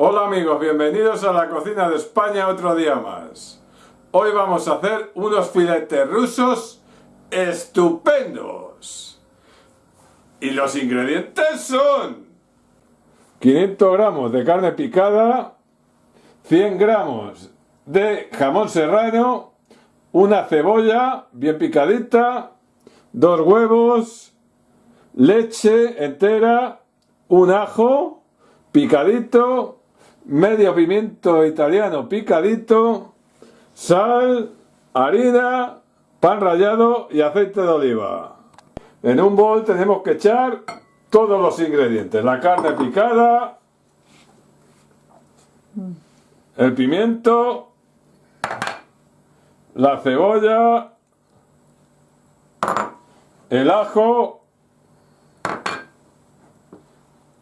Hola amigos, bienvenidos a la cocina de España otro día más. Hoy vamos a hacer unos filetes rusos estupendos. Y los ingredientes son 500 gramos de carne picada, 100 gramos de jamón serrano, una cebolla bien picadita, dos huevos, leche entera, un ajo picadito, medio pimiento italiano picadito, sal, harina, pan rallado y aceite de oliva. En un bol tenemos que echar todos los ingredientes, la carne picada, el pimiento, la cebolla, el ajo,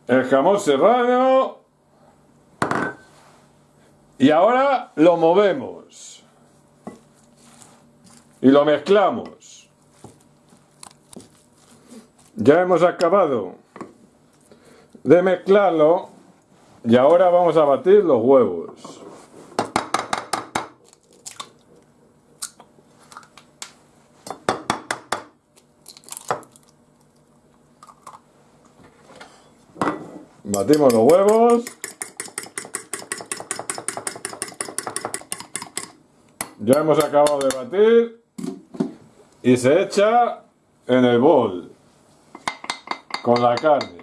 el jamón serrano y ahora lo movemos y lo mezclamos. Ya hemos acabado de mezclarlo y ahora vamos a batir los huevos. Batimos los huevos. Ya hemos acabado de batir. Y se echa en el bol. Con la carne.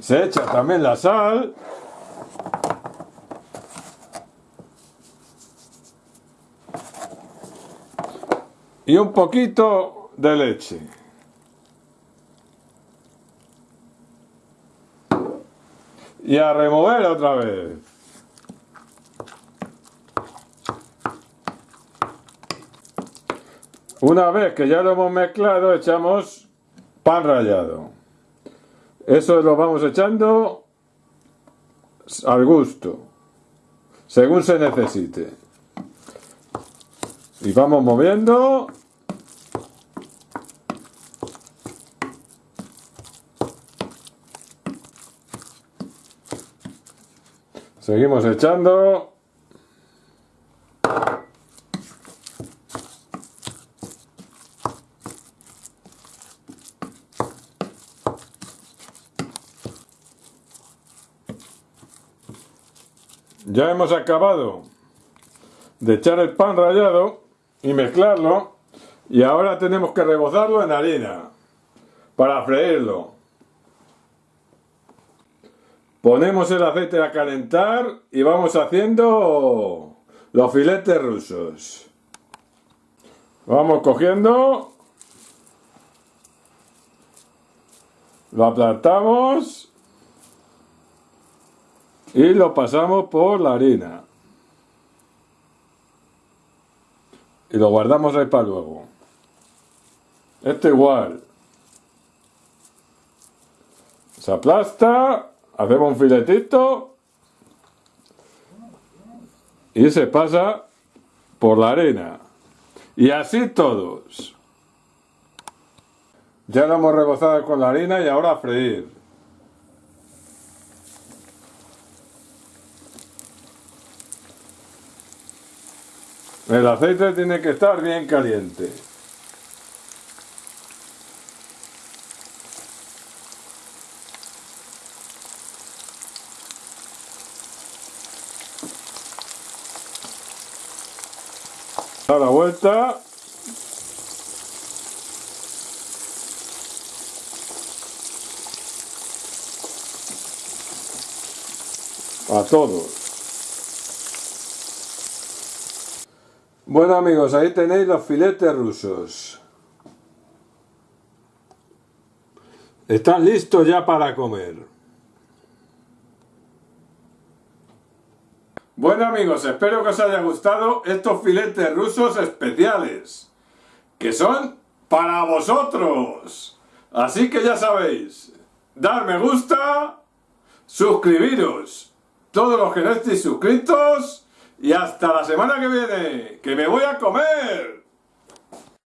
Se echa también la sal. Y un poquito de leche. y a remover otra vez. Una vez que ya lo hemos mezclado, echamos pan rallado. Eso lo vamos echando al gusto, según se necesite. Y vamos moviendo Seguimos echando. Ya hemos acabado de echar el pan rallado y mezclarlo y ahora tenemos que rebozarlo en harina para freírlo. Ponemos el aceite a calentar y vamos haciendo los filetes rusos. Vamos cogiendo. Lo aplastamos. Y lo pasamos por la harina. Y lo guardamos ahí para luego. Este igual. Se aplasta hacemos un filetito y se pasa por la arena. Y así todos. Ya lo hemos rebozado con la harina y ahora a freír. El aceite tiene que estar bien caliente. Da la vuelta. A todos. Bueno amigos, ahí tenéis los filetes rusos. Están listos ya para comer. Bueno amigos, espero que os haya gustado estos filetes rusos especiales, que son para vosotros. Así que ya sabéis, dar me gusta, suscribiros, todos los que no estéis suscritos, y hasta la semana que viene, que me voy a comer.